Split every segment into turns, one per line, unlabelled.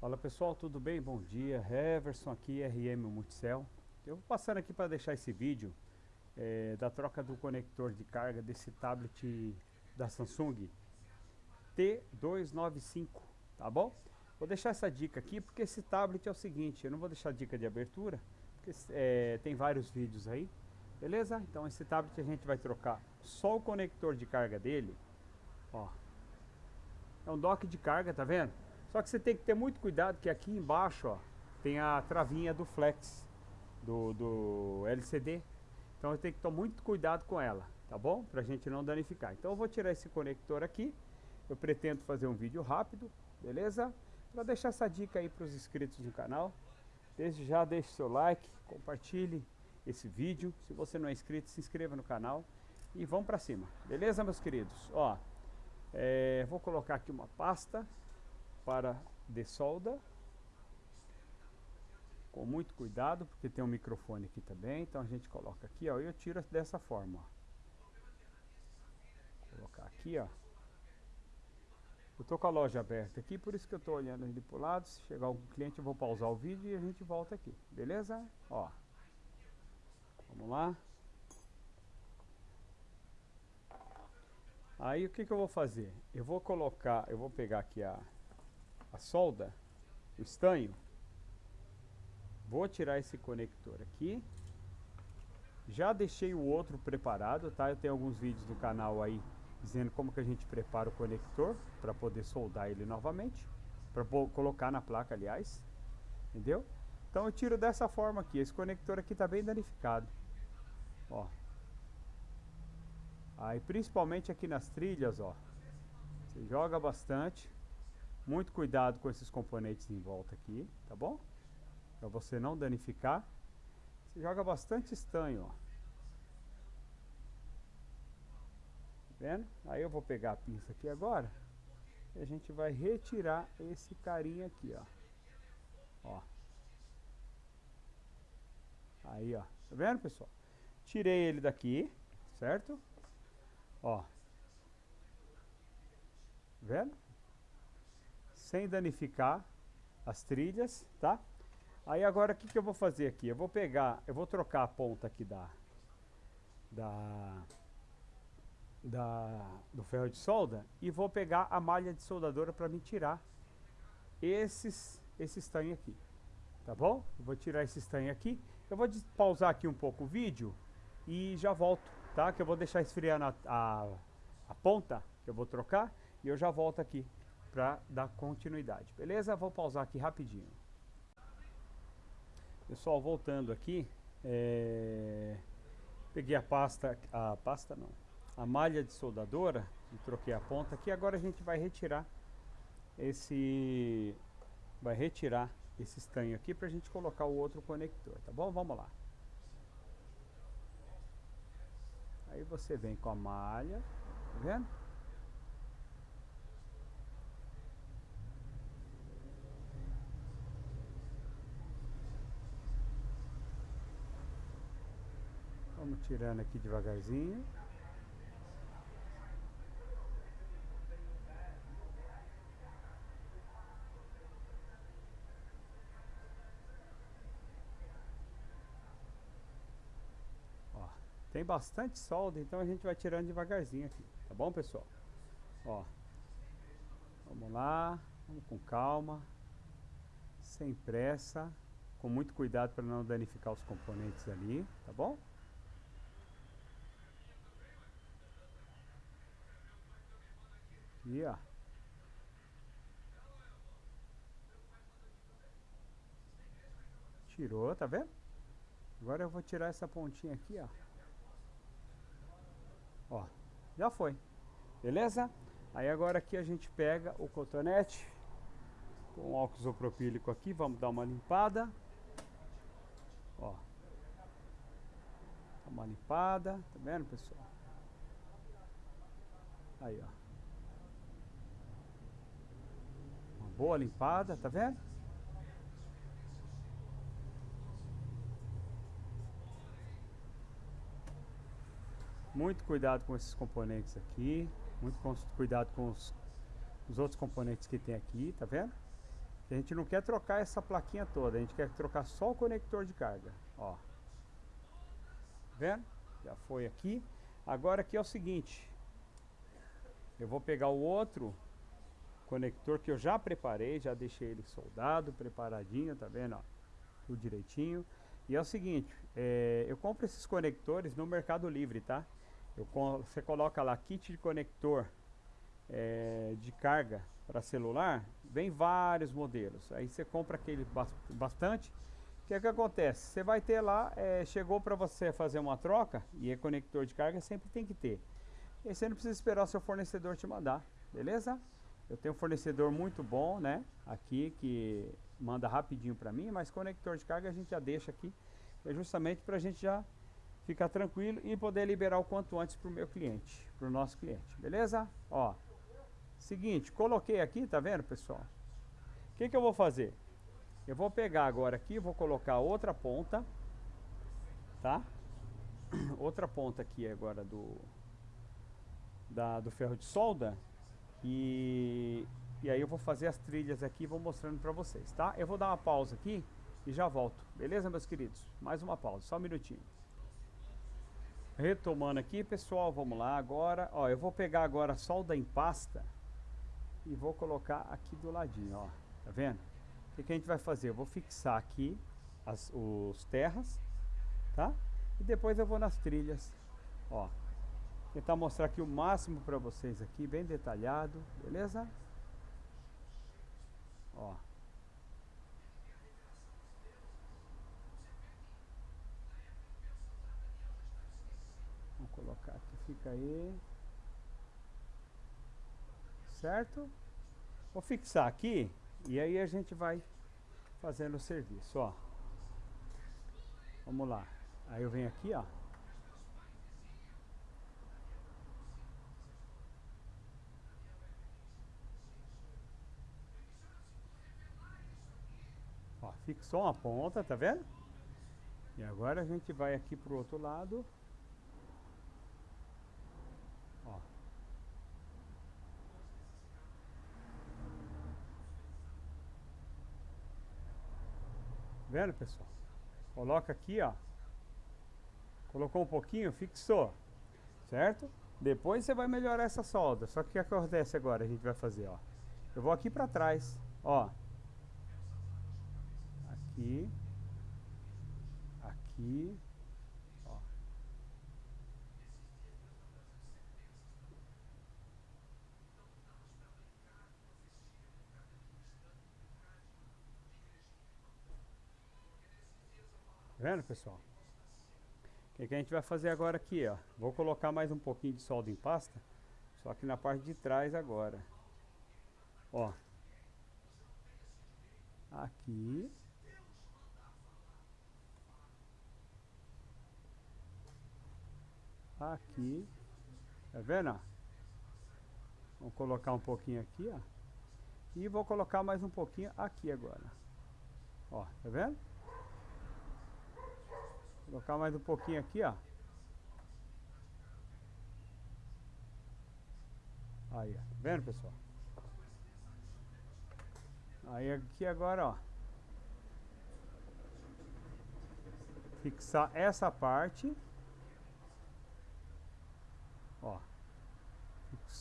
Fala pessoal, tudo bem? Bom dia, Heverson aqui, RM Multicell. Eu vou passando aqui para deixar esse vídeo é, da troca do conector de carga desse tablet da Samsung T295, tá bom? Vou deixar essa dica aqui porque esse tablet é o seguinte, eu não vou deixar dica de abertura, porque é, tem vários vídeos aí, beleza? Então esse tablet a gente vai trocar só o conector de carga dele, ó. É um dock de carga, tá vendo? Só que você tem que ter muito cuidado que aqui embaixo, ó, tem a travinha do flex do, do LCD. Então eu tenho que tomar muito cuidado com ela, tá bom? Pra gente não danificar. Então eu vou tirar esse conector aqui. Eu pretendo fazer um vídeo rápido, beleza? Para deixar essa dica aí para os inscritos do canal. Desde já deixe seu like, compartilhe esse vídeo. Se você não é inscrito, se inscreva no canal. E vamos para cima, beleza meus queridos? Ó, é, vou colocar aqui uma pasta para de solda. Com muito cuidado, porque tem um microfone aqui também. Então a gente coloca aqui, ó, e eu tiro dessa forma, ó. Colocar aqui, ó. Eu tô com a loja aberta aqui, por isso que eu tô olhando ali pro lado. Se chegar algum cliente, eu vou pausar o vídeo e a gente volta aqui. Beleza? Ó. Vamos lá. Aí o que, que eu vou fazer? Eu vou colocar, eu vou pegar aqui a, a solda, o estanho. Vou tirar esse conector aqui. Já deixei o outro preparado, tá? Eu tenho alguns vídeos no canal aí dizendo como que a gente prepara o conector para poder soldar ele novamente, para colocar na placa, aliás. Entendeu? Então eu tiro dessa forma aqui. Esse conector aqui está bem danificado. Ó. Aí principalmente aqui nas trilhas, ó. Você joga bastante. Muito cuidado com esses componentes em volta aqui, tá bom? Para você não danificar. Você joga bastante estanho, ó. Tá vendo? Aí eu vou pegar a pinça aqui agora. E a gente vai retirar esse carinha aqui, ó. Ó. Aí, ó. Tá vendo, pessoal? Tirei ele daqui, certo? Ó. Tá vendo? Sem danificar as trilhas, tá? Aí agora o que, que eu vou fazer aqui? Eu vou pegar, eu vou trocar a ponta aqui da, da, da do ferro de solda e vou pegar a malha de soldadora para me tirar esses, esse estanho aqui, tá bom? Eu vou tirar esse estanho aqui, eu vou pausar aqui um pouco o vídeo e já volto, tá? Que eu vou deixar esfriar a, a, a ponta que eu vou trocar e eu já volto aqui para dar continuidade. Beleza? Vou pausar aqui rapidinho. Pessoal, voltando aqui, é... peguei a pasta, a pasta não, a malha de soldadora e troquei a ponta aqui. Agora a gente vai retirar esse, vai retirar esse estanho aqui para a gente colocar o outro conector, tá bom? Vamos lá. Aí você vem com a malha, tá vendo? Vamos tirando aqui devagarzinho. Ó, tem bastante solda, então a gente vai tirando devagarzinho aqui, tá bom, pessoal? Ó, vamos lá, vamos com calma, sem pressa, com muito cuidado para não danificar os componentes ali, tá bom? Aqui, ó. Tirou, tá vendo? Agora eu vou tirar essa pontinha aqui, ó. Ó, já foi. Beleza? Aí agora aqui a gente pega o cotonete com óxido isopropílico aqui, vamos dar uma limpada. Ó. Dá uma limpada, tá vendo, pessoal? Aí, ó. Boa limpada, tá vendo? Muito cuidado com esses componentes aqui, muito cuidado com os, os outros componentes que tem aqui, tá vendo? A gente não quer trocar essa plaquinha toda, a gente quer trocar só o conector de carga, ó. Vendo? Já foi aqui. Agora aqui é o seguinte, eu vou pegar o outro conector que eu já preparei, já deixei ele soldado, preparadinho, tá vendo? Ó, tudo direitinho. E é o seguinte, é, eu compro esses conectores no Mercado Livre, tá? Eu, você coloca lá kit de conector é, de carga para celular, vem vários modelos. Aí você compra aquele bastante. O que é que acontece? Você vai ter lá, é, chegou para você fazer uma troca, e é conector de carga, sempre tem que ter. E você não precisa esperar o seu fornecedor te mandar, beleza? Eu tenho um fornecedor muito bom, né? Aqui, que manda rapidinho para mim, mas conector de carga a gente já deixa aqui, é justamente para a gente já ficar tranquilo e poder liberar o quanto antes para o meu cliente, para o nosso cliente, beleza? Ó, seguinte, coloquei aqui, tá vendo, pessoal? O que, que eu vou fazer? Eu vou pegar agora aqui, vou colocar outra ponta, tá? Outra ponta aqui agora do, da, do ferro de solda e, e aí eu vou fazer as trilhas aqui e vou mostrando para vocês, tá? Eu vou dar uma pausa aqui e já volto, beleza, meus queridos? Mais uma pausa, só um minutinho. Retomando aqui, pessoal, vamos lá agora. Ó, eu vou pegar agora a solda em pasta e vou colocar aqui do ladinho, ó. Tá vendo? O que, que a gente vai fazer? Eu vou fixar aqui as, os terras, tá? E depois eu vou nas trilhas, ó. Tentar mostrar aqui o máximo para vocês aqui, bem detalhado, beleza? Ó. Vamos colocar aqui, fica aí. Certo? Vou fixar aqui e aí a gente vai fazendo o serviço, ó. Vamos lá. Aí eu venho aqui, ó. Fixou uma ponta, tá vendo? E agora a gente vai aqui pro outro lado. Ó. Vendo, pessoal? Coloca aqui, ó. Colocou um pouquinho, fixou. Certo? Depois você vai melhorar essa solda. Só que o que acontece agora? A gente vai fazer, ó. Eu vou aqui para trás, ó aqui, aqui, ó. Tá vendo, pessoal? O que, que, a gente vai fazer agora aqui, ó? Vou colocar mais um pouquinho de solda em pasta, só que na parte de trás agora. Ó. Aqui. Aqui. Tá vendo? Vou colocar um pouquinho aqui, ó. E vou colocar mais um pouquinho aqui agora. Ó, tá vendo? Vou colocar mais um pouquinho aqui, ó. Aí, ó. Tá vendo, pessoal? Aí aqui agora, ó. Fixar essa parte. Ó.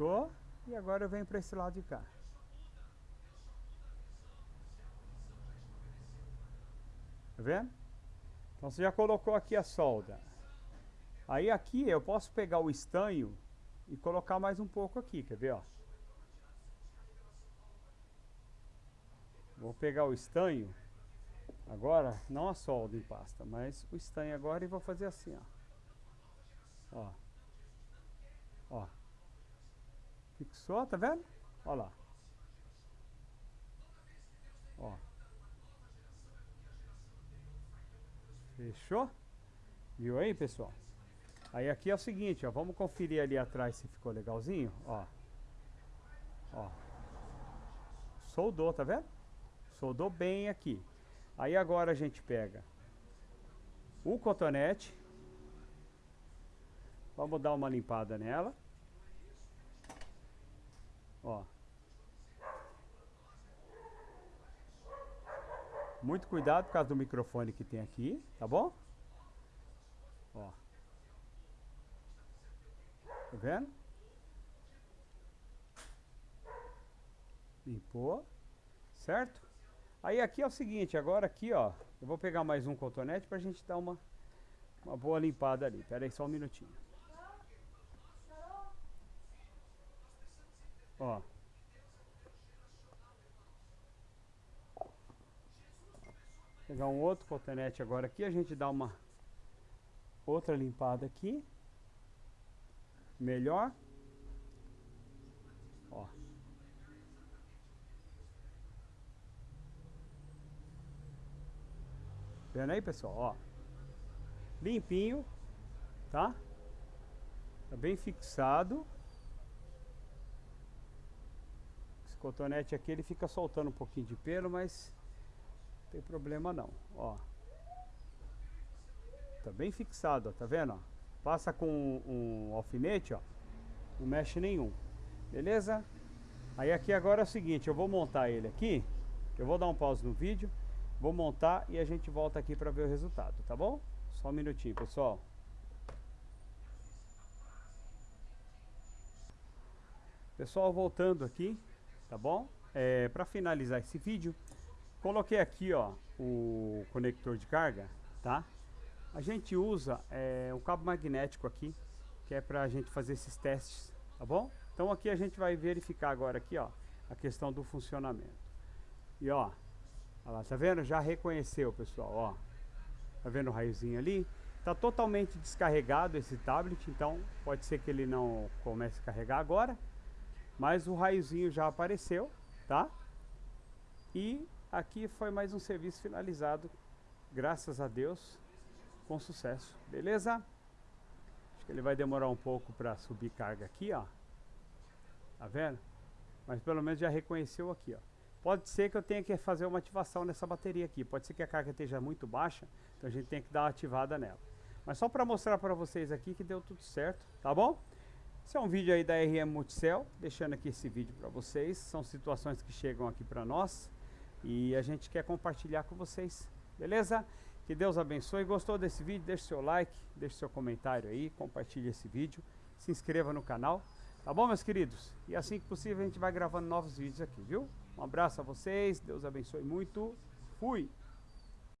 Fixou. E agora eu venho para esse lado de cá. Tá vendo? Então você já colocou aqui a solda. Aí aqui eu posso pegar o estanho e colocar mais um pouco aqui, quer ver, ó? Vou pegar o estanho agora, não a solda em pasta, mas o estanho agora e vou fazer assim, ó. Ó. Ó. Fixou, tá vendo? Ó lá. Ó. Fechou? Viu aí, pessoal? Aí aqui é o seguinte, ó. Vamos conferir ali atrás se ficou legalzinho, ó. Ó. Soldou, tá vendo? Soldou bem aqui. Aí agora a gente pega o cotonete Vamos dar uma limpada nela. Ó. Muito cuidado por causa do microfone que tem aqui, tá bom? Ó. Tá vendo? Limpou, certo? Aí aqui é o seguinte, agora aqui ó, eu vou pegar mais um cotonete pra gente dar uma, uma boa limpada ali. Pera aí só um minutinho. Ó. Pegar um outro cotonete agora aqui, a gente dá uma outra limpada aqui. Melhor. Ó. Vendo aí, pessoal? Ó. Limpinho, tá? Tá bem fixado. Esse cotonete aqui ele fica soltando um pouquinho de pelo, mas tem problema não, ó. Tá bem fixado, ó, tá vendo? Passa com um, um alfinete, ó. Não mexe nenhum. Beleza? Aí aqui agora é o seguinte, eu vou montar ele aqui. Eu vou dar um pause no vídeo. Vou montar e a gente volta aqui para ver o resultado, tá bom? Só um minutinho, pessoal. Pessoal, voltando aqui, tá bom? É, para finalizar esse vídeo, coloquei aqui, ó, o conector de carga, tá? A gente usa é, um cabo magnético aqui, que é para a gente fazer esses testes, tá bom? Então aqui a gente vai verificar agora aqui, ó, a questão do funcionamento. E ó, tá vendo? Já reconheceu, pessoal, ó. Tá vendo o raiozinho ali? Tá totalmente descarregado esse tablet, então pode ser que ele não comece a carregar agora. Mas o raiozinho já apareceu, tá? E aqui foi mais um serviço finalizado, graças a Deus, com sucesso. Beleza? Acho que ele vai demorar um pouco para subir carga aqui, ó. Tá vendo? Mas pelo menos já reconheceu aqui, ó. Pode ser que eu tenha que fazer uma ativação nessa bateria aqui. Pode ser que a carga esteja muito baixa, então a gente tem que dar uma ativada nela. Mas só para mostrar para vocês aqui que deu tudo certo, tá bom? Esse é um vídeo aí da RM Multicell, deixando aqui esse vídeo para vocês. São situações que chegam aqui para nós e a gente quer compartilhar com vocês, beleza? Que Deus abençoe. Gostou desse vídeo? Deixe seu like, deixe seu comentário aí, compartilhe esse vídeo, se inscreva no canal, tá bom, meus queridos? E assim que possível a gente vai gravando novos vídeos aqui, viu? Um abraço a vocês, Deus abençoe muito. Fui!